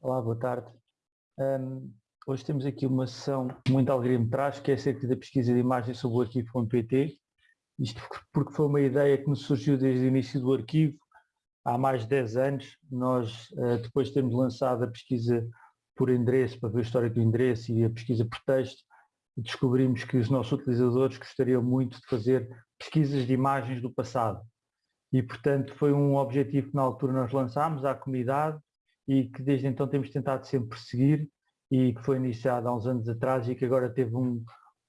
Olá, boa tarde. Um, hoje temos aqui uma sessão com muita alegria me traz, que é acerca da pesquisa de imagens sobre o arquivo.pt. Isto porque foi uma ideia que nos surgiu desde o início do arquivo, há mais de 10 anos. Nós, uh, depois de termos lançado a pesquisa por endereço, para ver a história do endereço e a pesquisa por texto, descobrimos que os nossos utilizadores gostariam muito de fazer pesquisas de imagens do passado. E, portanto, foi um objetivo que na altura nós lançámos à comunidade e que desde então temos tentado sempre seguir e que foi iniciado há uns anos atrás e que agora teve um,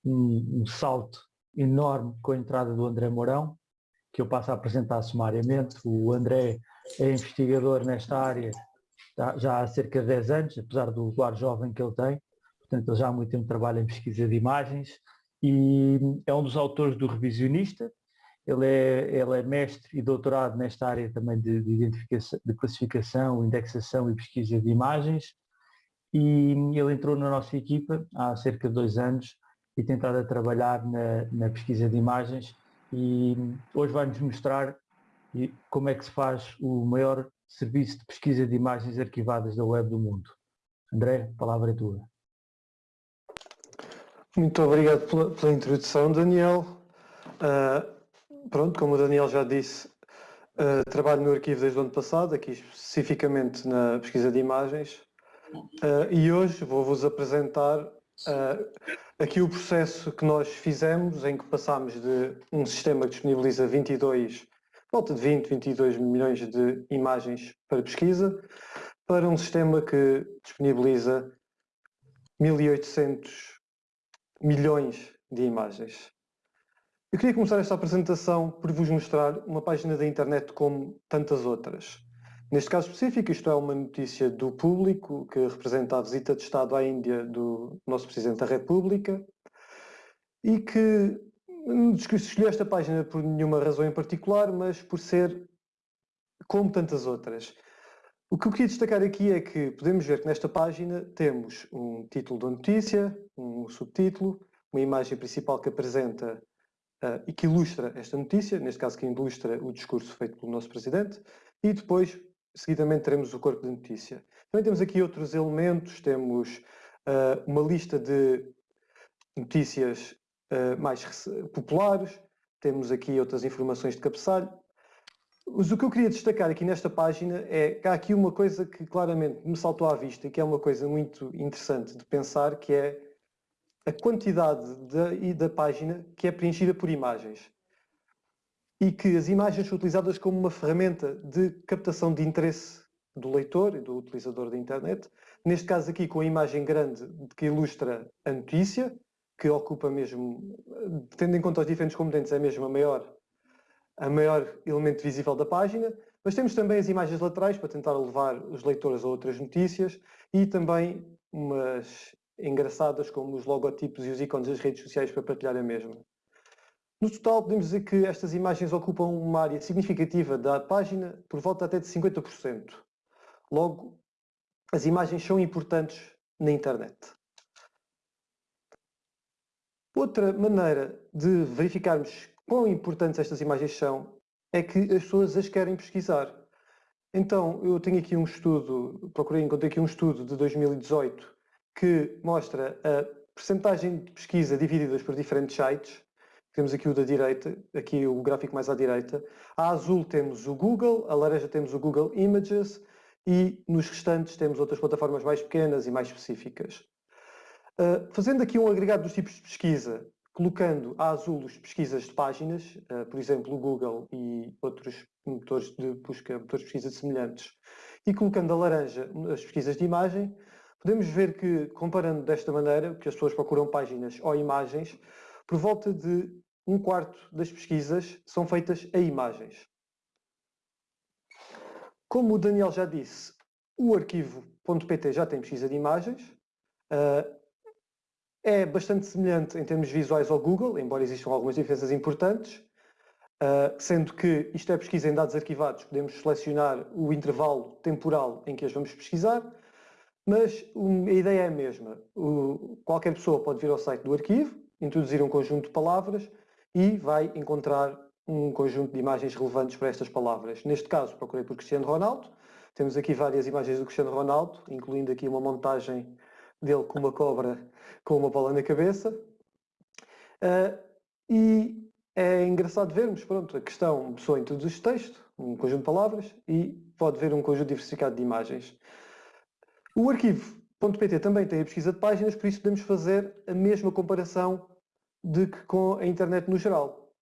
um, um salto enorme com a entrada do André Mourão, que eu passo a apresentar sumariamente. O André é investigador nesta área já há cerca de 10 anos, apesar do ar jovem que ele tem, portanto ele já há muito tempo trabalha em pesquisa de imagens e é um dos autores do Revisionista, ele é, ele é mestre e doutorado nesta área também de, de, identificação, de classificação, indexação e pesquisa de imagens e ele entrou na nossa equipa há cerca de dois anos e tem estado a trabalhar na, na pesquisa de imagens e hoje vai-nos mostrar como é que se faz o maior serviço de pesquisa de imagens arquivadas da web do mundo. André, a palavra é tua. Muito obrigado pela, pela introdução, Daniel. Uh, Pronto, como o Daniel já disse, uh, trabalho no arquivo desde o ano passado, aqui especificamente na pesquisa de imagens, uh, e hoje vou-vos apresentar uh, aqui o processo que nós fizemos, em que passámos de um sistema que disponibiliza 22, volta de 20, 22 milhões de imagens para pesquisa, para um sistema que disponibiliza 1800 milhões de imagens. Eu queria começar esta apresentação por vos mostrar uma página da internet como tantas outras. Neste caso específico, isto é uma notícia do público que representa a visita de Estado à Índia do nosso Presidente da República e que escolhi esta página por nenhuma razão em particular, mas por ser como tantas outras. O que eu queria destacar aqui é que podemos ver que nesta página temos um título da notícia, um subtítulo, uma imagem principal que apresenta uh, e que ilustra esta notícia, neste caso que ilustra o discurso feito pelo nosso Presidente, e depois, seguidamente, teremos o corpo de notícia. Também temos aqui outros elementos, temos uh, uma lista de notícias uh, mais populares, temos aqui outras informações de cabeçalho, mas o que eu queria destacar aqui nesta página é que há aqui uma coisa que claramente me saltou à vista e que é uma coisa muito interessante de pensar, que é a quantidade da, da página que é preenchida por imagens. E que as imagens são utilizadas como uma ferramenta de captação de interesse do leitor e do utilizador da internet, neste caso aqui com a imagem grande que ilustra a notícia, que ocupa mesmo, tendo em conta os diferentes componentes, é mesmo a maior, a maior elemento visível da página, mas temos também as imagens laterais para tentar levar os leitores a outras notícias e também umas engraçadas como os logotipos e os ícones das redes sociais para partilhar a mesma. No total, podemos dizer que estas imagens ocupam uma área significativa da página, por volta até de 50%. Logo, as imagens são importantes na internet. Outra maneira de verificarmos quão importantes estas imagens são é que as pessoas as querem pesquisar. Então, eu tenho aqui um estudo, procurei encontrar aqui um estudo de 2018 que mostra a percentagem de pesquisa divididas por diferentes sites. Temos aqui o da direita, aqui o gráfico mais à direita. A azul temos o Google, a laranja temos o Google Images e nos restantes temos outras plataformas mais pequenas e mais específicas. Uh, fazendo aqui um agregado dos tipos de pesquisa, colocando a azul as pesquisas de páginas, uh, por exemplo o Google e outros motores de busca, motores de pesquisa semelhantes, e colocando a laranja as pesquisas de imagem, Podemos ver que, comparando desta maneira, que as pessoas procuram páginas ou imagens, por volta de um quarto das pesquisas são feitas a imagens. Como o Daniel já disse, o arquivo.pt já tem pesquisa de imagens. Uh, é bastante semelhante em termos visuais ao Google, embora existam algumas diferenças importantes, uh, sendo que isto é pesquisa em dados arquivados, podemos selecionar o intervalo temporal em que as vamos pesquisar, mas a ideia é a mesma. Qualquer pessoa pode vir ao site do arquivo, introduzir um conjunto de palavras e vai encontrar um conjunto de imagens relevantes para estas palavras. Neste caso, procurei por Cristiano Ronaldo, Temos aqui várias imagens do Cristiano Ronaldo, incluindo aqui uma montagem dele com uma cobra com uma bola na cabeça. Uh, e é engraçado vermos, pronto, a questão pessoa introduz texto, um conjunto de palavras, e pode ver um conjunto diversificado de imagens. O arquivo .pt também tem a pesquisa de páginas, por isso podemos fazer a mesma comparação de que com a internet no geral.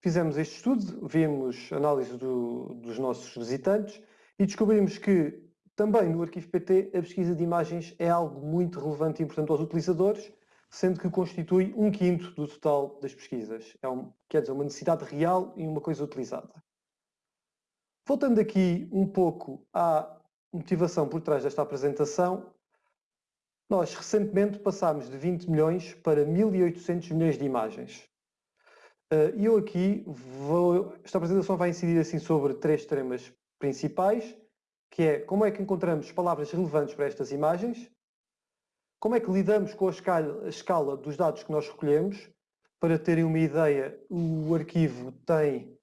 Fizemos este estudo, vimos análise do, dos nossos visitantes e descobrimos que também no arquivo PT a pesquisa de imagens é algo muito relevante e importante aos utilizadores, sendo que constitui um quinto do total das pesquisas. É um, quer dizer, uma necessidade real e uma coisa utilizada. Voltando aqui um pouco à motivação por trás desta apresentação, nós recentemente passámos de 20 milhões para 1.800 milhões de imagens. Eh, e eu aqui vou, esta apresentação vai incidir assim sobre três temas principais, que é como é que encontramos palavras relevantes para estas imagens, como é que lidamos com a escala, a escala dos dados que nós recolhemos, para terem uma ideia, o arquivo tem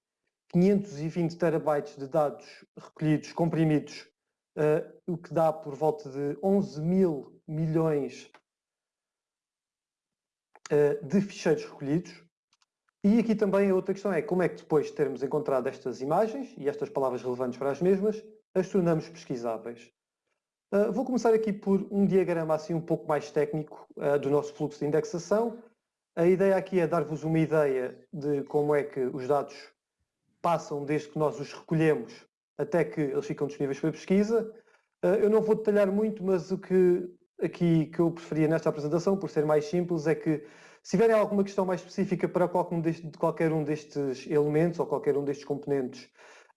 520 terabytes de dados recolhidos, comprimidos, uh, o que dá por volta de 11 mil milhões uh, de ficheiros recolhidos. E aqui também a outra questão é como é que depois de termos encontrado estas imagens e estas palavras relevantes para as mesmas, as tornamos pesquisáveis. Uh, vou começar aqui por um diagrama assim um pouco mais técnico uh, do nosso fluxo de indexação. A ideia aqui é dar-vos uma ideia de como é que os dados passam desde que nós os recolhemos até que eles ficam disponíveis para pesquisa. Uh, eu não vou detalhar muito, mas o que aqui que eu preferia nesta apresentação, por ser mais simples, é que se tiverem alguma questão mais específica para qualquer um, destes elementos ou qualquer um destes componentes,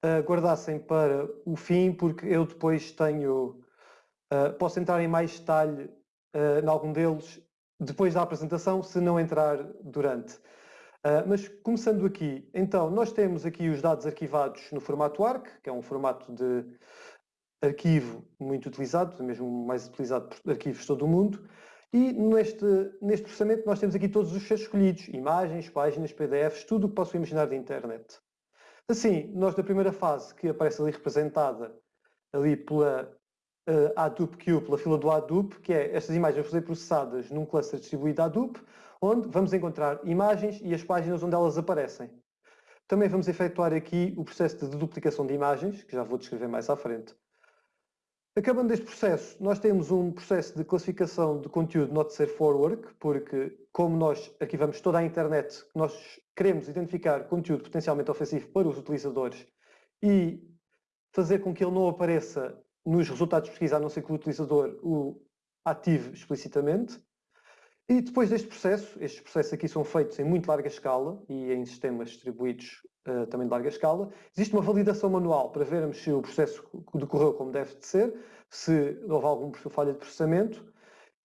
uh, guardassem para o fim, porque eu depois tenho, uh, posso entrar em mais detalhe em algum deles depois da apresentação, se não entrar durante. Uh, mas começando aqui, então, nós temos aqui os dados arquivados no formato ARC, que é um formato de arquivo muito utilizado, mesmo mais utilizado por arquivos de todo o mundo, e neste, neste processamento nós temos aqui todos os fecheiros escolhidos, imagens, páginas, PDFs, tudo o que posso imaginar da internet. Assim, nós na primeira fase, que aparece ali representada ali pela uh, Hadoop Queue, pela fila do Hadoop, que é estas imagens vão ser processadas num cluster distribuído Hadoop, onde vamos encontrar imagens e as páginas onde elas aparecem. Também vamos efetuar aqui o processo de duplicação de imagens, que já vou descrever mais à frente. Acabando deste processo, nós temos um processo de classificação de conteúdo not safe for work, porque como nós arquivamos toda a internet, nós queremos identificar conteúdo potencialmente ofensivo para os utilizadores e fazer com que ele não apareça nos resultados de pesquisa, a não ser que o utilizador o ative explicitamente. E depois deste processo, estes processos aqui são feitos em muito larga escala e em sistemas distribuídos uh, também de larga escala. Existe uma validação manual para vermos se o processo decorreu como deve de ser, se houve algum falha de processamento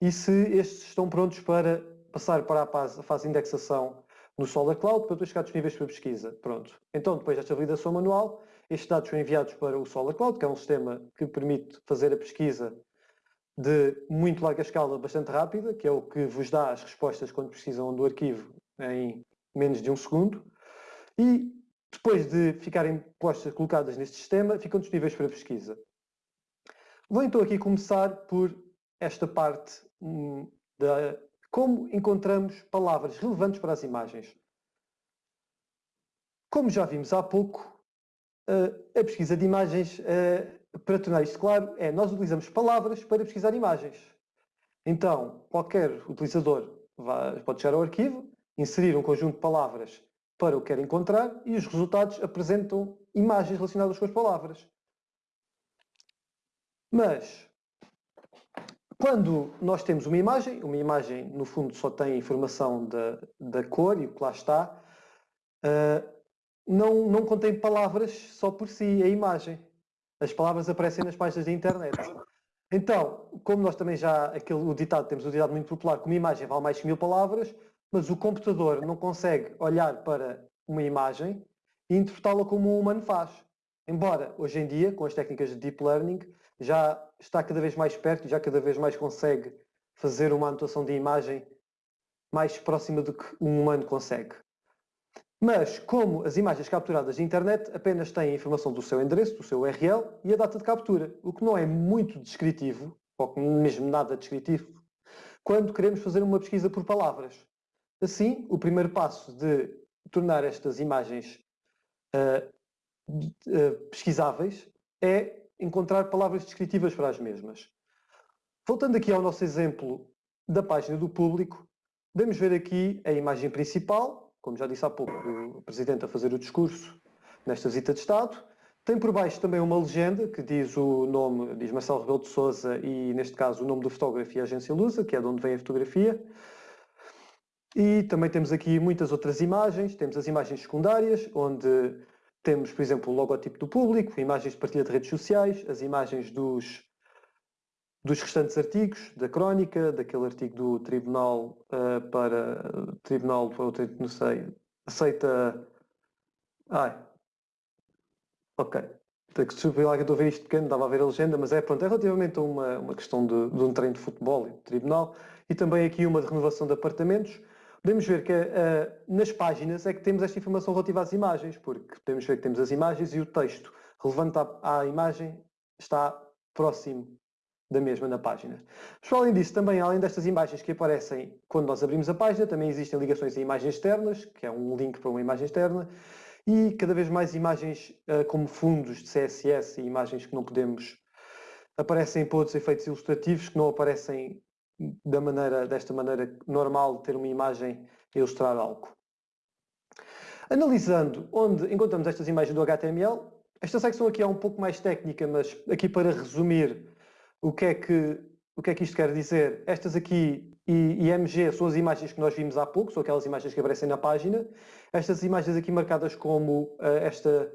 e se estes estão prontos para passar para a fase, a fase de indexação no Solar Cloud para depois ficar disponíveis para pesquisa. Pronto. Então, depois desta validação manual, estes dados são enviados para o Solar Cloud, que é um sistema que permite fazer a pesquisa de muito larga escala, bastante rápida, que é o que vos dá as respostas quando precisam do arquivo em menos de um segundo. E depois de ficarem postas, colocadas neste sistema, ficam disponíveis para pesquisa. Vou então aqui começar por esta parte hum, da como encontramos palavras relevantes para as imagens. Como já vimos há pouco, a pesquisa de imagens, para tornar isto claro, é nós utilizamos palavras para pesquisar imagens. Então, qualquer utilizador pode chegar ao arquivo, inserir um conjunto de palavras para o que quer encontrar e os resultados apresentam imagens relacionadas com as palavras. Mas, quando nós temos uma imagem, uma imagem no fundo só tem informação da, da cor e o que lá está, uh, não, não contém palavras só por si, a imagem. As palavras aparecem nas páginas da internet. Então, como nós também já, aquele, o ditado, temos o ditado muito popular, que uma imagem vale mais que mil palavras, mas o computador não consegue olhar para uma imagem e interpretá-la como um humano faz. Embora, hoje em dia, com as técnicas de Deep Learning, já está cada vez mais perto e já cada vez mais consegue fazer uma anotação de imagem mais próxima do que um humano consegue. Mas, como as imagens capturadas de internet apenas têm a informação do seu endereço, do seu URL e a data de captura, o que não é muito descritivo, ou mesmo nada descritivo, quando queremos fazer uma pesquisa por palavras. Assim, o primeiro passo de tornar estas imagens uh, uh, pesquisáveis é encontrar palavras descritivas para as mesmas. Voltando aqui ao nosso exemplo da página do público, podemos ver aqui a imagem principal, como já disse há pouco, o Presidente a fazer o discurso nesta visita de Estado. Tem por baixo também uma legenda que diz o nome, diz Marcelo Rebelo de Sousa e, neste caso, o nome do fotógrafo e a agência Lusa, que é de onde vem a fotografia. E também temos aqui muitas outras imagens. Temos as imagens secundárias, onde temos, por exemplo, o logotipo do público, imagens de partilha de redes sociais, as imagens dos, dos restantes artigos, da crónica, daquele artigo do Tribunal uh, para... Tribunal, não sei, aceita... Ai, ok. Desculpe lá que estou a ver isto pequeno, estava a ver a legenda, mas é, pronto, é relativamente a uma, uma questão de, de um treino de futebol e de tribunal e também aqui uma de renovação de apartamentos podemos ver que uh, nas páginas é que temos esta informação relativa às imagens, porque podemos ver que temos as imagens e o texto relevante à, à imagem está próximo da mesma na página. Além disso, também, além destas imagens que aparecem quando nós abrimos a página, também existem ligações a imagens externas, que é um link para uma imagem externa, e cada vez mais imagens uh, como fundos de CSS e imagens que não podemos aparecem para outros efeitos ilustrativos que não aparecem da maneira, desta maneira normal de ter uma imagem a ilustrar algo. Analisando onde encontramos estas imagens do HTML, esta secção aqui é um pouco mais técnica, mas aqui para resumir o que é que, o que, é que isto quer dizer, estas aqui e IMG são as imagens que nós vimos há pouco, são aquelas imagens que aparecem na página. Estas imagens aqui marcadas como uh, esta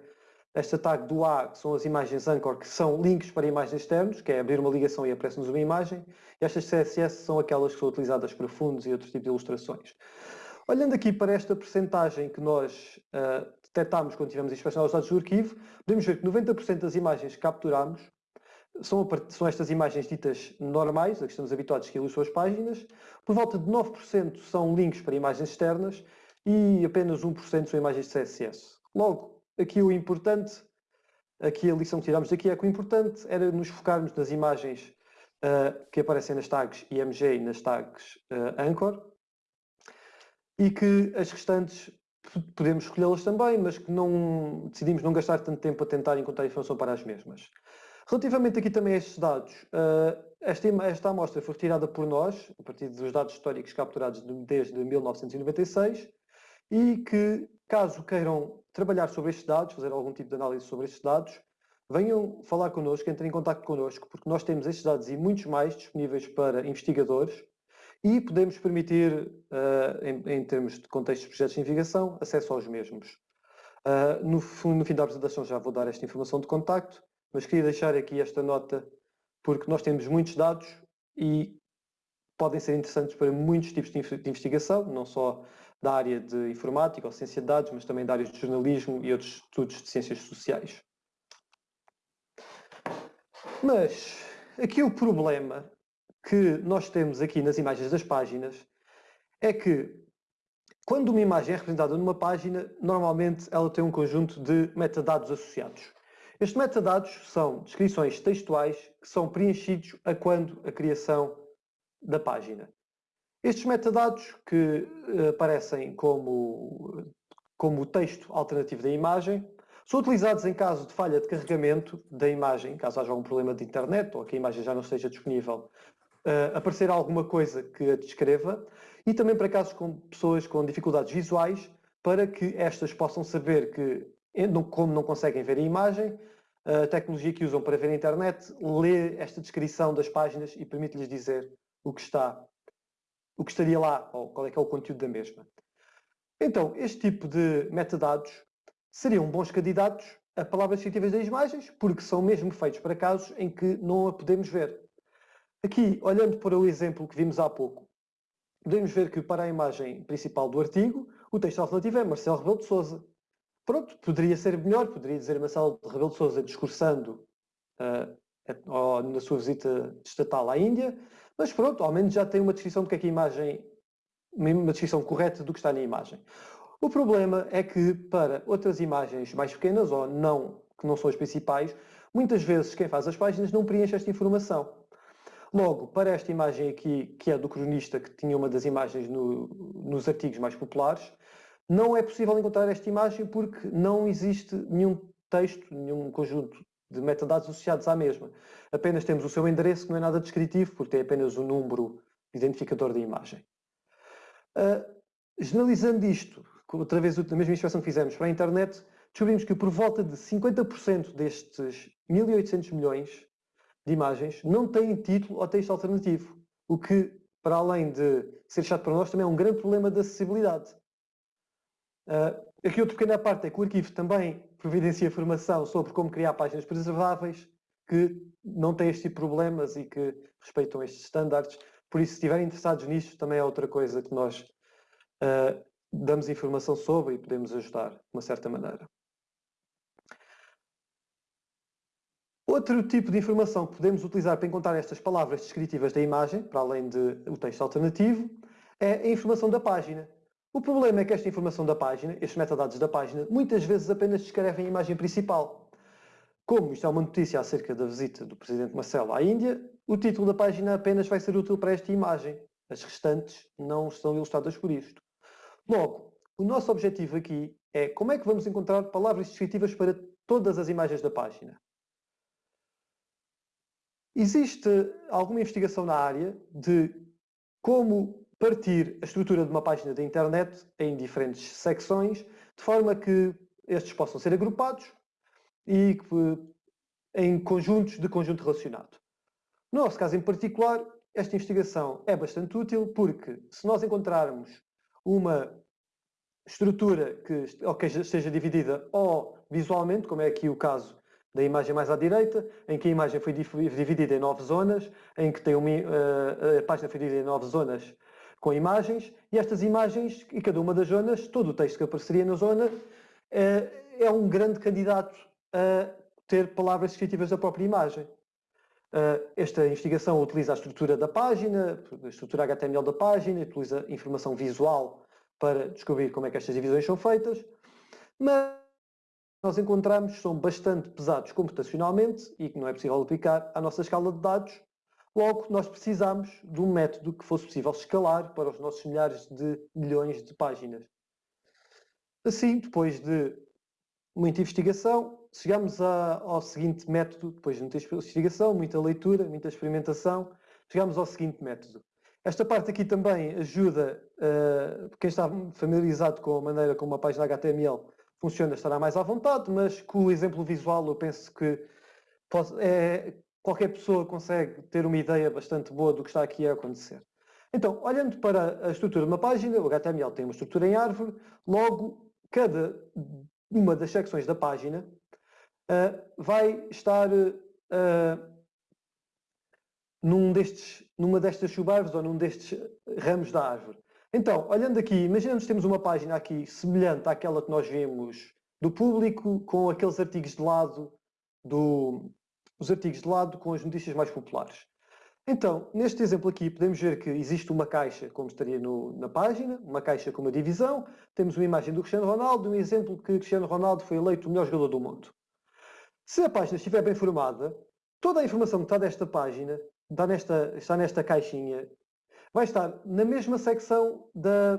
esta tag do A, que são as imagens Anchor, que são links para imagens externos, que é abrir uma ligação e aparece-nos uma imagem. Estas CSS são aquelas que são utilizadas para fundos e outros tipos de ilustrações. Olhando aqui para esta percentagem que nós uh, detectámos quando tivemos a inspeção dos dados do arquivo, podemos ver que 90% das imagens que capturamos são, são, estas imagens ditas normais, a que estamos habituados que ilustram as páginas, por volta de 9% são links para imagens externas e apenas 1% são imagens de CSS. Logo, aqui o importante, aqui a lição que tiramos daqui é que o importante era nos focarmos nas imagens uh, que aparecem nas tags IMG e nas tags uh, Anchor e que as restantes podemos escolhê-las também, mas que não decidimos não gastar tanto tempo a tentar encontrar informação para as mesmas. Relativamente aqui também a estes dados, uh, esta, esta amostra foi retirada por nós, a partir dos dados históricos capturados desde 1996, e que, caso queiram trabalhar sobre estes dados, fazer algum tipo de análise sobre estes dados, venham falar connosco, entrem em contato connosco, porque nós temos estes dados e muitos mais disponíveis para investigadores e podemos permitir, uh, em, em, termos de contextos de projetos de investigação, acesso aos mesmos. Uh, no, no fim da apresentação já vou dar esta informação de contacto, mas queria deixar aqui esta nota, porque nós temos muitos dados e podem ser interessantes para muitos tipos de investigação, não só da área de informática ou ciência de dados, mas também da área de jornalismo e outros estudos de ciências sociais. Mas aqui o problema que nós temos aqui nas imagens das páginas é que quando uma imagem é representada numa página, normalmente ela tem um conjunto de metadados associados. Estes metadados são descrições textuais que são preenchidos a quando a criação da página. Estes metadados que uh, aparecem como, como o texto alternativo da imagem são utilizados em caso de falha de carregamento da imagem, caso haja algum problema de internet ou que a imagem já não esteja disponível, uh, aparecer alguma coisa que a descreva e também para casos com pessoas com dificuldades visuais para que estas possam saber que, como não conseguem ver a imagem, a tecnologia que usam para ver a internet lê esta descrição das páginas e permite-lhes dizer o que está o que estaria lá, ou qual é que é o conteúdo da mesma. Então, este tipo de metadados seriam bons candidatos a palavras descritivas das imagens, porque são mesmo feitos para casos em que não a podemos ver. Aqui, olhando para o exemplo que vimos há pouco, podemos ver que para a imagem principal do artigo, o texto alternativo é Marcelo Rebelo de Sousa. Pronto, poderia ser melhor, poderia dizer Marcelo Rebelo de Sousa discursando uh, na sua visita estatal à Índia, mas pronto, ao menos já tem uma descrição do que é que a imagem, uma descrição correta do que está na imagem. O problema é que para outras imagens mais pequenas ou não, que não são as principais, muitas vezes quem faz as páginas não preenche esta informação. Logo, para esta imagem aqui, que é do cronista, que tinha uma das imagens no, nos artigos mais populares, não é possível encontrar esta imagem porque não existe nenhum texto, nenhum conjunto de metadados associados à mesma. Apenas temos o seu endereço, que não é nada descritivo, porque tem apenas o número identificador da imagem. Uh, generalizando isto, outra vez na mesma inspeção que fizemos para a internet, descobrimos que por volta de 50% destes 1.800 milhões de imagens não têm título ou texto alternativo, o que, para além de ser chato para nós, também é um grande problema de acessibilidade. Uh, aqui outra pequena parte é que o arquivo também providencia informação sobre como criar páginas preserváveis que não têm este tipo de problemas e que respeitam estes estándares. Por isso, se estiverem interessados nisto, também é outra coisa que nós uh, damos informação sobre e podemos ajudar de uma certa maneira. Outro tipo de informação que podemos utilizar para encontrar estas palavras descritivas da imagem, para além do texto alternativo, é a informação da página. O problema é que esta informação da página, estes metadados da página, muitas vezes apenas descrevem a imagem principal. Como isto é uma notícia acerca da visita do Presidente Marcelo à Índia, o título da página apenas vai ser útil para esta imagem. As restantes não estão ilustradas por isto. Logo, o nosso objetivo aqui é como é que vamos encontrar palavras descritivas para todas as imagens da página. Existe alguma investigação na área de como partir a estrutura de uma página da internet em diferentes secções, de forma que estes possam ser agrupados e em conjuntos de conjunto relacionado. No nosso caso em particular, esta investigação é bastante útil porque se nós encontrarmos uma estrutura que, ou que esteja dividida ou visualmente, como é aqui o caso da imagem mais à direita, em que a imagem foi dividida em nove zonas, em que tem uma, uh, a página foi dividida em nove zonas com imagens, e estas imagens, e cada uma das zonas, todo o texto que apareceria na zona, uh, é um grande candidato a ter palavras descritivas da própria imagem. Uh, esta investigação utiliza a estrutura da página, a estrutura HTML da página, utiliza informação visual para descobrir como é que estas divisões são feitas, mas nós encontramos são bastante pesados computacionalmente e que não é possível aplicar à nossa escala de dados. Logo, nós precisamos de um método que fosse possível escalar para os nossos milhares de milhões de páginas. Assim, depois de muita investigação, chegamos a, ao seguinte método, depois de muita investigação, muita leitura, muita experimentação, chegamos ao seguinte método. Esta parte aqui também ajuda uh, quem está familiarizado com a maneira como uma página HTML funciona estará mais à vontade, mas com o exemplo visual eu penso que é, qualquer pessoa consegue ter uma ideia bastante boa do que está aqui a acontecer. Então, olhando para a estrutura de uma página, o HTML tem uma estrutura em árvore, logo cada uma das secções da página uh, vai estar uh, num destes, numa destas subárvores ou num destes ramos da árvore. Então, olhando aqui, imaginamos que temos uma página aqui semelhante àquela que nós vimos do público, com aqueles artigos de lado, do, os artigos de lado com as notícias mais populares. Então, neste exemplo aqui, podemos ver que existe uma caixa, como estaria no, na página, uma caixa com uma divisão, temos uma imagem do Cristiano Ronaldo, um exemplo que Cristiano Ronaldo foi eleito o melhor jogador do mundo. Se a página estiver bem formada, toda a informação que está desta página está nesta, está nesta caixinha vai estar na mesma secção da,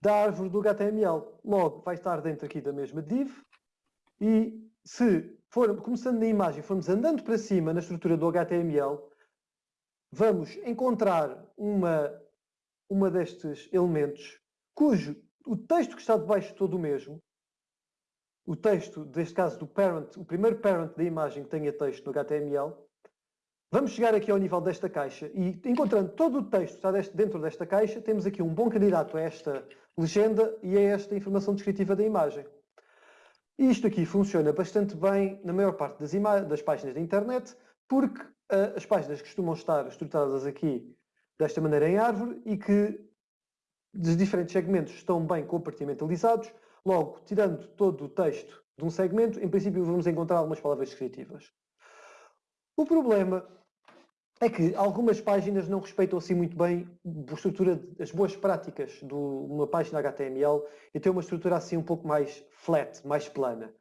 da árvore do HTML. Logo, vai estar dentro aqui da mesma div e se for, começando na imagem, formos andando para cima na estrutura do HTML, vamos encontrar uma, uma destes elementos cujo o texto que está debaixo todo o mesmo, o texto, neste caso do parent, o primeiro parent da imagem que tenha texto no HTML, Vamos chegar aqui ao nível desta caixa e encontrando todo o texto que está dentro desta caixa, temos aqui um bom candidato a esta legenda e a esta informação descritiva da imagem. Isto aqui funciona bastante bem na maior parte das, das páginas da internet, porque uh, as páginas costumam estar estruturadas aqui desta maneira em árvore e que os diferentes segmentos estão bem compartimentalizados. Logo, tirando todo o texto de um segmento, em princípio vamos encontrar algumas palavras descritivas. O problema é que algumas páginas não respeitam assim muito bem a estrutura, as boas práticas de uma página HTML e tem uma estrutura assim um pouco mais flat, mais plana.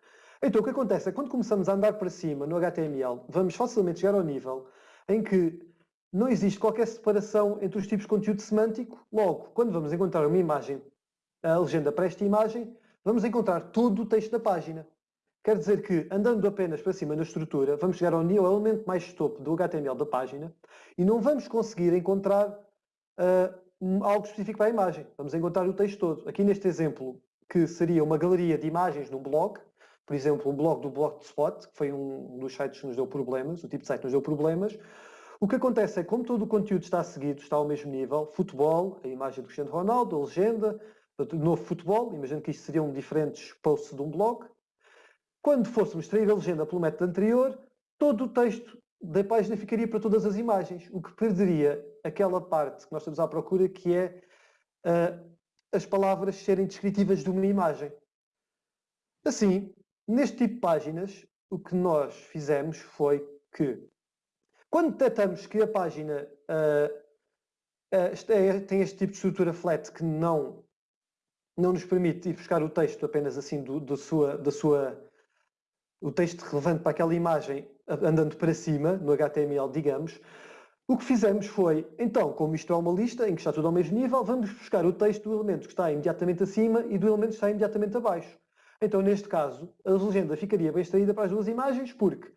Então o que acontece é que quando começamos a andar para cima no HTML, vamos facilmente chegar ao nível em que não existe qualquer separação entre os tipos de conteúdo semântico. Logo, quando vamos encontrar uma imagem, a legenda para esta imagem, vamos encontrar todo o texto da página. Quer dizer que, andando apenas para cima na estrutura, vamos chegar ao nível elemento mais topo do HTML da página e não vamos conseguir encontrar uh, algo específico para a imagem. Vamos encontrar o texto todo. Aqui neste exemplo, que seria uma galeria de imagens num blog, por exemplo, um blog do Blogspot, que foi um dos sites que nos deu problemas, o tipo de site que nos deu problemas, o que acontece é que, como todo o conteúdo está seguido, está ao mesmo nível, futebol, a imagem do Cristiano Ronaldo, a legenda, novo futebol, imagino que isto seriam diferentes posts de um blog, quando fôssemos extrair a legenda pelo método anterior, todo o texto da página ficaria para todas as imagens, o que perderia aquela parte que nós estamos à procura, que é uh, as palavras serem descritivas de uma imagem. Assim, neste tipo de páginas, o que nós fizemos foi que, quando detectamos que a página uh, uh, tem este tipo de estrutura flat que não, não nos permite ir buscar o texto apenas assim do, do sua, da sua o texto relevante para aquela imagem andando para cima, no HTML, digamos, o que fizemos foi, então, como isto é uma lista em que está tudo ao mesmo nível, vamos buscar o texto do elemento que está imediatamente acima e do elemento que está imediatamente abaixo. Então, neste caso, a legenda ficaria bem extraída para as duas imagens, porque,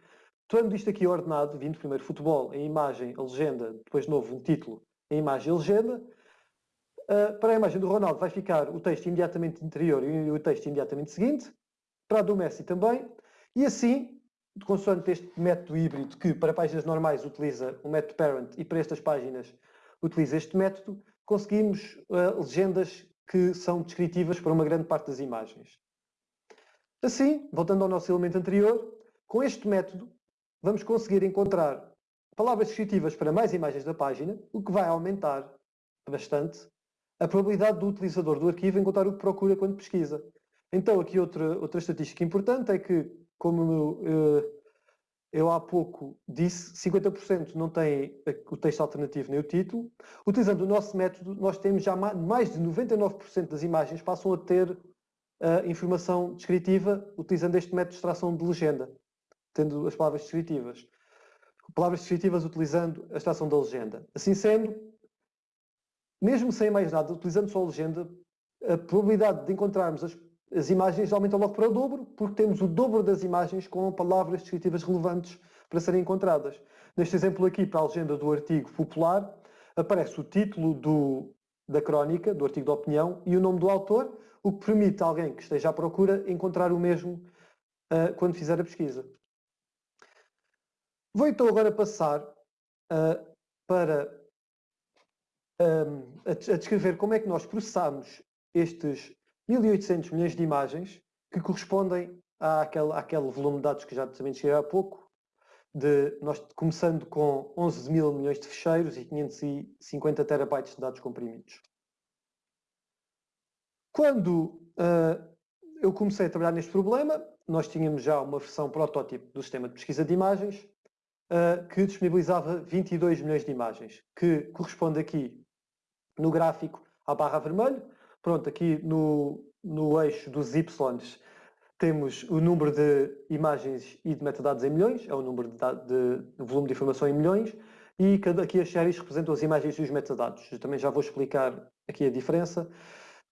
tendo isto aqui ordenado, vindo primeiro futebol, a imagem, a legenda, depois de novo um título, a imagem a legenda, uh, para a imagem do Ronaldo vai ficar o texto imediatamente anterior e o texto imediatamente seguinte, para a do Messi também, e assim, consoante este método híbrido que para páginas normais utiliza o método parent e para estas páginas utiliza este método, conseguimos uh, legendas que são descritivas para uma grande parte das imagens. Assim, voltando ao nosso elemento anterior, com este método vamos conseguir encontrar palavras descritivas para mais imagens da página, o que vai aumentar bastante a probabilidade do utilizador do arquivo encontrar o que procura quando pesquisa. Então, aqui outra, outra estatística importante é que como eu, eu há pouco disse, 50% não tem o texto alternativo nem o título. Utilizando o nosso método, nós temos já mais de 99% das imagens passam a ter a informação descritiva utilizando este método de extração de legenda, tendo as palavras descritivas. Palavras descritivas utilizando a extração da legenda. Assim sendo, mesmo sem mais nada, utilizando só a legenda, a probabilidade de encontrarmos as as imagens aumentam logo para o dobro, porque temos o dobro das imagens com palavras descritivas relevantes para serem encontradas. Neste exemplo aqui, para a legenda do artigo popular, aparece o título do, da crónica, do artigo de opinião, e o nome do autor, o que permite a alguém que esteja à procura encontrar o mesmo uh, quando fizer a pesquisa. Vou então agora passar uh, para um, a, a descrever como é que nós processamos estes 1.800 milhões de imagens que correspondem àquele, àquele volume de dados que já também cheguei há pouco, de, nós começando com 11 mil milhões de ficheiros e 550 terabytes de dados comprimidos. Quando uh, eu comecei a trabalhar neste problema, nós tínhamos já uma versão protótipo do sistema de pesquisa de imagens uh, que disponibilizava 22 milhões de imagens, que corresponde aqui no gráfico à barra vermelho, Pronto, aqui no, no eixo dos Y temos o número de imagens e de metadados em milhões, é o número de, de, de volume de informação em milhões, e cada, aqui as séries representam as imagens e os metadados. Eu também já vou explicar aqui a diferença.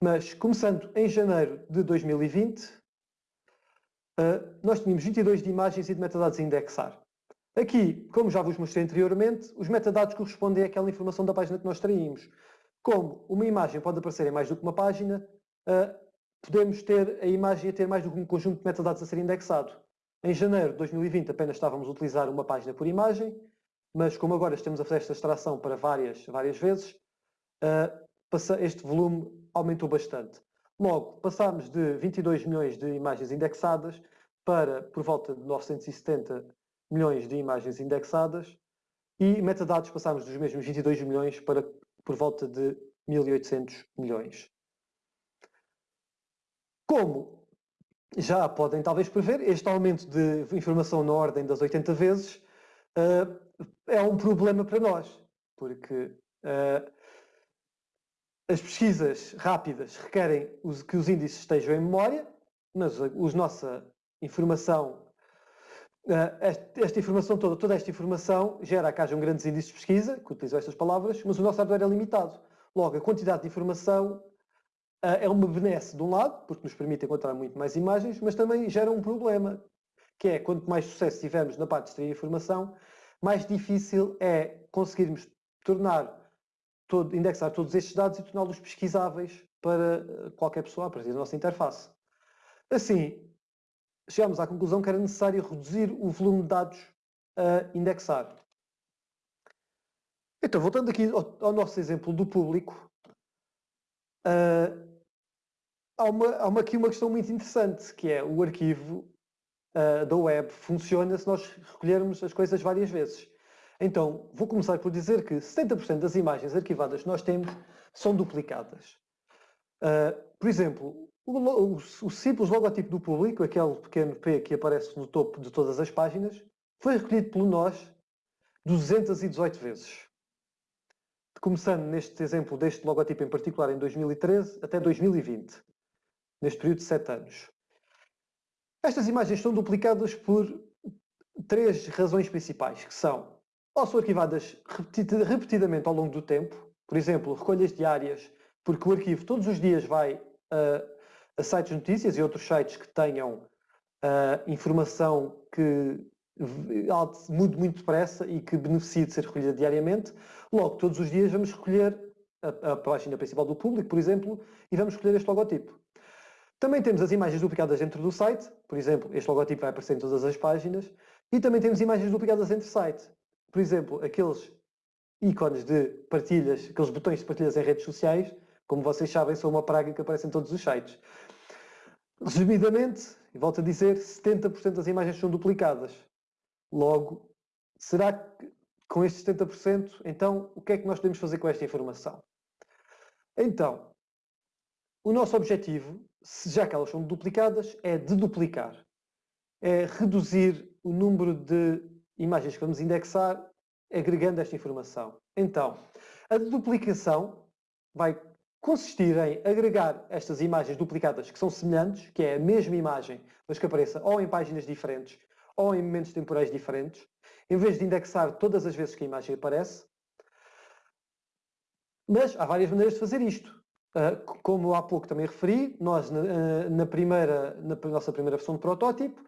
Mas, começando em janeiro de 2020, uh, eh, nós tínhamos 22 de imagens e de metadados a indexar. Aqui, como já vos mostrei anteriormente, os metadados correspondem àquela informação da página que nós traímos. Como uma imagem pode aparecer em mais do que uma página, uh, podemos ter a imagem a ter mais do que um conjunto de metadados a ser indexado. Em janeiro de 2020 apenas estávamos a utilizar uma página por imagem, mas como agora estamos a fazer esta extração para várias, várias vezes, uh, este volume aumentou bastante. Logo, passámos de 22 milhões de imagens indexadas para por volta de 970 milhões de imagens indexadas e metadados passámos dos mesmos 22 milhões para por volta de 1.800 milhões. Como já podem talvez prever, este aumento de informação na ordem das 80 vezes uh, é um problema para nós, porque uh, as pesquisas rápidas requerem que os índices estejam em memória, mas a nossa informação, esta informação toda, toda esta informação gera que hajam grandes índices de pesquisa, que utilizam estas palavras, mas o nosso hardware é limitado. Logo, a quantidade de informação uh, é uma benesse de um lado, porque nos permite encontrar muito mais imagens, mas também gera um problema, que é quanto mais sucesso tivermos na parte de extrair informação, mais difícil é conseguirmos tornar, todo, indexar todos estes dados e torná-los pesquisáveis para eh, qualquer pessoa a partir da nossa interface. Assim, chegámos à conclusão que era necessário reduzir o volume de dados a indexar. Então, voltando aqui ao, ao nosso exemplo do público, uh, há, uma, há uma, aqui uma questão muito interessante, que é o arquivo uh, da web funciona se nós recolhermos as coisas várias vezes. Então, vou começar por dizer que 70% das imagens arquivadas que nós temos são duplicadas. Uh, por exemplo, o, o, o, simples logotipo do público, aquele pequeno P que aparece no topo de todas as páginas, foi recolhido por nós 218 vezes. Começando neste exemplo deste logotipo em particular em 2013 até 2020, neste período de 7 anos. Estas imagens são duplicadas por três razões principais, que são, ou são arquivadas repetidamente ao longo do tempo, por exemplo, recolhas diárias, porque o arquivo todos os dias vai a, a sites de notícias e outros sites que tenham informação que mude muito depressa e que beneficie de ser recolhida diariamente. Logo, todos os dias vamos recolher a, a página principal do público, por exemplo, e vamos escolher este logotipo. Também temos as imagens duplicadas dentro do site, por exemplo, este logotipo vai aparecer em todas as páginas, e também temos imagens duplicadas entre sites. Por exemplo, aqueles ícones de partilhas, aqueles botões de partilhas em redes sociais, como vocês sabem, são uma praga que aparece em todos os sites. Resumidamente, e volto a dizer, 70% das imagens são duplicadas. Logo, será que com estes 70%, então, o que é que nós podemos fazer com esta informação? Então, o nosso objetivo já que elas são duplicadas, é deduplicar. É reduzir o número de imagens que vamos indexar agregando esta informação. Então, a duplicação vai consistir em agregar estas imagens duplicadas que são semelhantes, que é a mesma imagem, mas que apareça ou em páginas diferentes ou em momentos temporais diferentes, em vez de indexar todas as vezes que a imagem aparece. Mas há várias maneiras de fazer isto. Ah, como há pouco também referi, nós na, na, primeira, na nossa primeira versão de protótipo,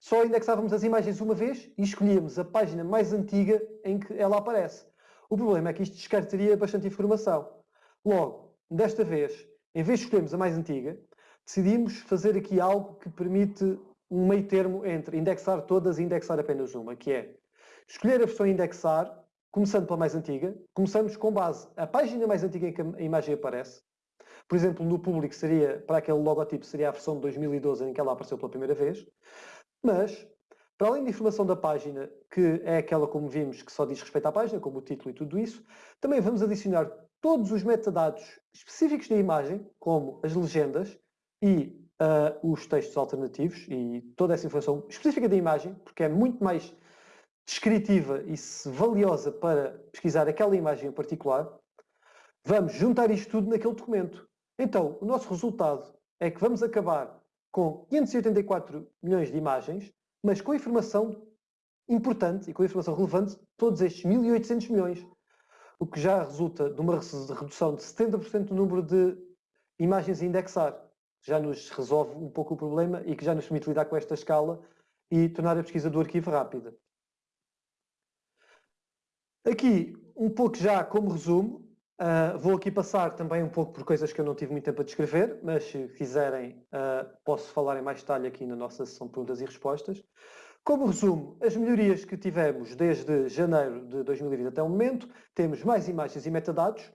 só indexávamos as imagens uma vez e escolhíamos a página mais antiga em que ela aparece. O problema é que isto descartaria bastante informação. Logo, desta vez, em vez de escolhermos a mais antiga, decidimos fazer aqui algo que permite um meio termo entre indexar todas e indexar apenas uma, que é escolher a versão indexar, começando pela mais antiga, começamos com base a página mais antiga em que a imagem aparece, por exemplo, no público seria, para aquele logotipo, seria a versão de 2012 em que ela apareceu pela primeira vez. Mas, para além da informação da página, que é aquela, como vimos, que só diz respeito à página, como o título e tudo isso, também vamos adicionar todos os metadados específicos da imagem, como as legendas e uh, os textos alternativos e toda essa informação específica da imagem, porque é muito mais descritiva e valiosa para pesquisar aquela imagem em particular. Vamos juntar isto tudo naquele documento. Então, o nosso resultado é que vamos acabar com 584 milhões de imagens, mas com informação importante e com informação relevante todos estes 1.800 milhões, o que já resulta de uma redução de 70% do número de imagens a indexar. Já nos resolve um pouco o problema e que já nos permite lidar com esta escala e tornar a pesquisa do arquivo rápida. Aqui, um pouco já como resumo, Uh, vou aqui passar também um pouco por coisas que eu não tive muito tempo a descrever, mas se quiserem uh, posso falar em mais detalhe aqui na nossa sessão de perguntas e respostas. Como resumo, as melhorias que tivemos desde janeiro de 2020 até o momento, temos mais imagens e metadados,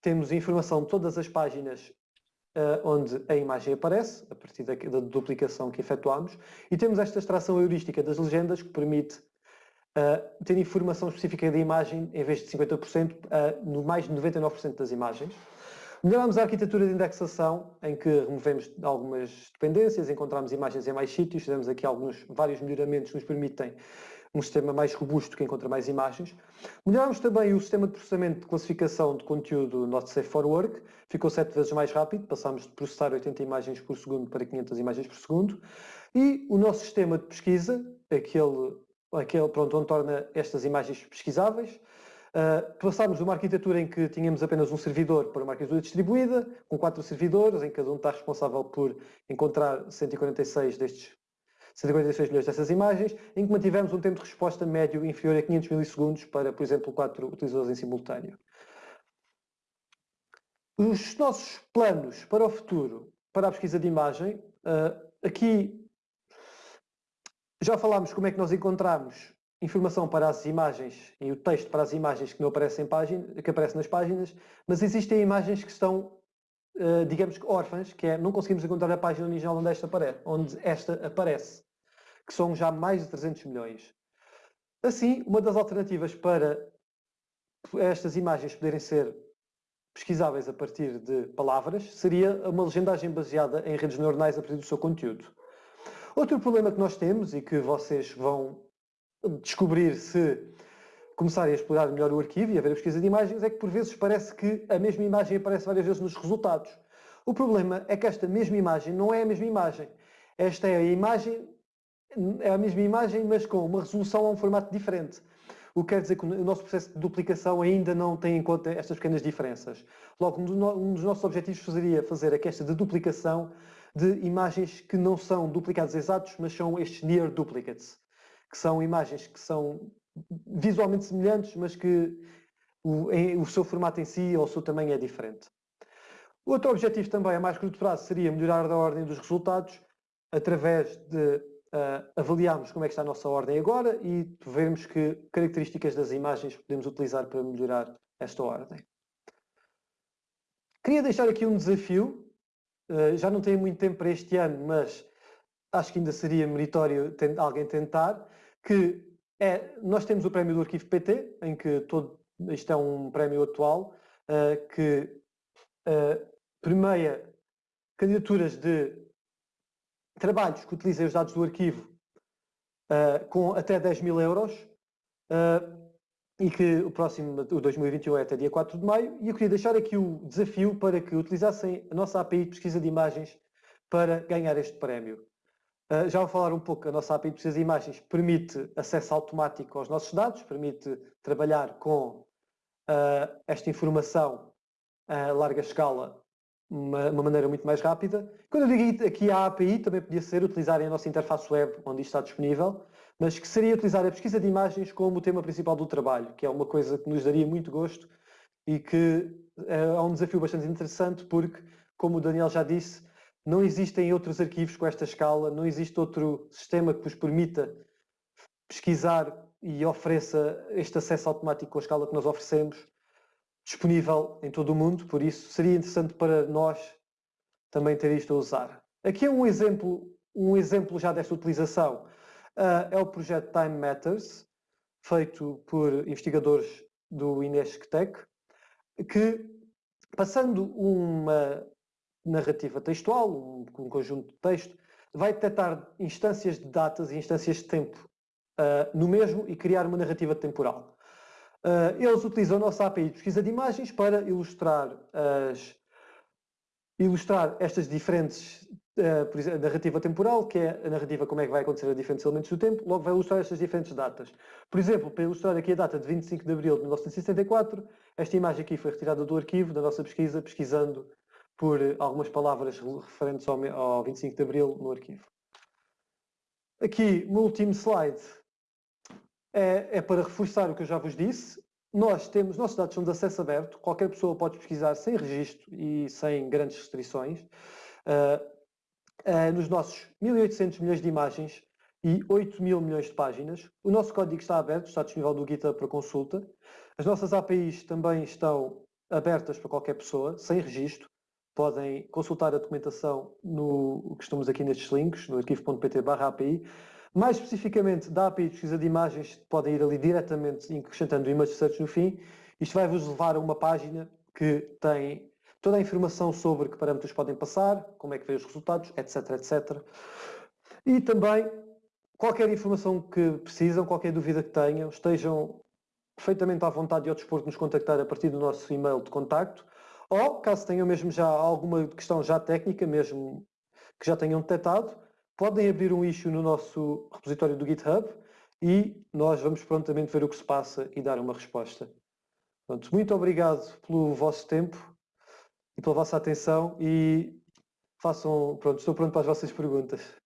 temos informação de todas as páginas uh, onde a imagem aparece, a partir da, da duplicação que efetuámos, e temos esta extração heurística das legendas que permite uh, ter informação específica da imagem em vez de 50%, uh, no mais de 99% das imagens. Melhoramos a arquitetura de indexação, em que removemos algumas dependências, encontramos imagens em mais sítios, fizemos aqui alguns, vários melhoramentos que nos permitem um sistema mais robusto que encontra mais imagens. Melhorámos também o sistema de processamento de classificação de conteúdo Not Safe for Work, ficou sete vezes mais rápido, passámos de processar 80 imagens por segundo para 500 imagens por segundo. E o nosso sistema de pesquisa, aquele, aquele pronto, onde torna estas imagens pesquisáveis, uh, passámos de uma arquitetura em que tínhamos apenas um servidor para uma arquitetura distribuída, com quatro servidores, em que cada um está responsável por encontrar 146 destes 146 milhões dessas imagens, em que mantivemos um tempo de resposta médio inferior a 500 milissegundos para, por exemplo, quatro utilizadores em simultâneo. Os nossos planos para o futuro, para a pesquisa de imagem, uh, aqui já falámos como é que nós encontramos informação para as imagens e o texto para as imagens que não aparecem página, que aparecem nas páginas, mas existem imagens que estão, uh, digamos que órfãs, que é não conseguimos encontrar a página original onde esta aparece. Onde esta aparece que são já mais de 300 milhões. Assim, uma das alternativas para estas imagens poderem ser pesquisáveis a partir de palavras seria uma legendagem baseada em redes neuronais a partir do seu conteúdo. Outro problema que nós temos e que vocês vão descobrir se começarem a explorar melhor o arquivo e a ver a pesquisa de imagens é que por vezes parece que a mesma imagem aparece várias vezes nos resultados. O problema é que esta mesma imagem não é a mesma imagem. Esta é a imagem é a mesma imagem, mas com uma resolução a um formato diferente. O que quer dizer que o nosso processo de duplicação ainda não tem em conta estas pequenas diferenças. Logo, um dos nossos objetivos seria fazer a questão de duplicação de imagens que não são duplicados exatos, mas são estes near duplicates, que são imagens que são visualmente semelhantes, mas que o, em, o seu formato em si ou o seu tamanho é diferente. Outro objetivo também a mais curto prazo seria melhorar a ordem dos resultados através de uh, avaliarmos como é que está a nossa ordem agora e vermos que características das imagens podemos utilizar para melhorar esta ordem. Queria deixar aqui um desafio, uh, já não tenho muito tempo para este ano, mas acho que ainda seria meritório alguém tentar, que é, nós temos o prémio do Arquivo PT, em que todo, isto é um prémio atual, uh, que uh, candidaturas de trabalhos que utilizem os dados do arquivo uh, com até 10 mil euros uh, e que o próximo, o 2021 é até dia 4 de maio e eu queria deixar aqui o desafio para que utilizassem a nossa API de pesquisa de imagens para ganhar este prémio. Uh, já vou falar um pouco, a nossa API de pesquisa de imagens permite acesso automático aos nossos dados, permite trabalhar com esta informação a larga escala uma, uma, maneira muito mais rápida. Quando eu digo aqui a API, também podia ser utilizarem a nossa interface web, onde isto está disponível, mas que seria utilizar a pesquisa de imagens como o tema principal do trabalho, que é uma coisa que nos daria muito gosto e que é, é um desafio bastante interessante porque, como o Daniel já disse, não existem outros arquivos com esta escala, não existe outro sistema que vos permita pesquisar e ofereça este acesso automático com a escala que nós oferecemos disponível em todo o mundo, por isso seria interessante para nós também ter isto a usar. Aqui é um exemplo, um exemplo já desta utilização, uh, é o projeto Time Matters, feito por investigadores do Inesctec, que passando uma narrativa textual, um, um, conjunto de texto, vai detectar instâncias de datas e instâncias de tempo uh, no mesmo e criar uma narrativa temporal. Uh, eles utilizam a nossa API de pesquisa de imagens para ilustrar, as, ilustrar estas diferentes, uh, por exemplo, a narrativa temporal, que é a narrativa como é que vai acontecer a diferentes elementos do tempo, logo vai ilustrar estas diferentes datas. Por exemplo, para ilustrar aqui a data de 25 de abril de 1964, esta imagem aqui foi retirada do arquivo da nossa pesquisa, pesquisando por algumas palavras referentes ao, ao 25 de abril no arquivo. Aqui, no último slide, é, é, para reforçar o que eu já vos disse. Nós temos, nossos dados são de acesso aberto, qualquer pessoa pode pesquisar sem registro e sem grandes restrições. Uh, uh, nos nossos 1800 milhões de imagens e 8 mil milhões de páginas. O nosso código está aberto, está disponível no GitHub para consulta. As nossas APIs também estão abertas para qualquer pessoa, sem registro. Podem consultar a documentação no que estamos aqui nestes links, no arquivo.pt/api. Mais especificamente da API de pesquisa de imagens, podem ir ali diretamente acrescentando o image search no fim. Isto vai vos levar a uma página que tem toda a informação sobre que parâmetros podem passar, como é que vê os resultados, etc, etc. E também qualquer informação que precisam, qualquer dúvida que tenham, estejam perfeitamente à vontade e ao dispor de nos contactar a partir do nosso e-mail de contacto ou, caso tenham mesmo já alguma questão já técnica, mesmo que já tenham detectado, podem abrir um issue no nosso repositório do GitHub e nós vamos prontamente ver o que se passa e dar uma resposta. Pronto, muito obrigado pelo vosso tempo e pela vossa atenção e façam, pronto, estou pronto para as vossas perguntas.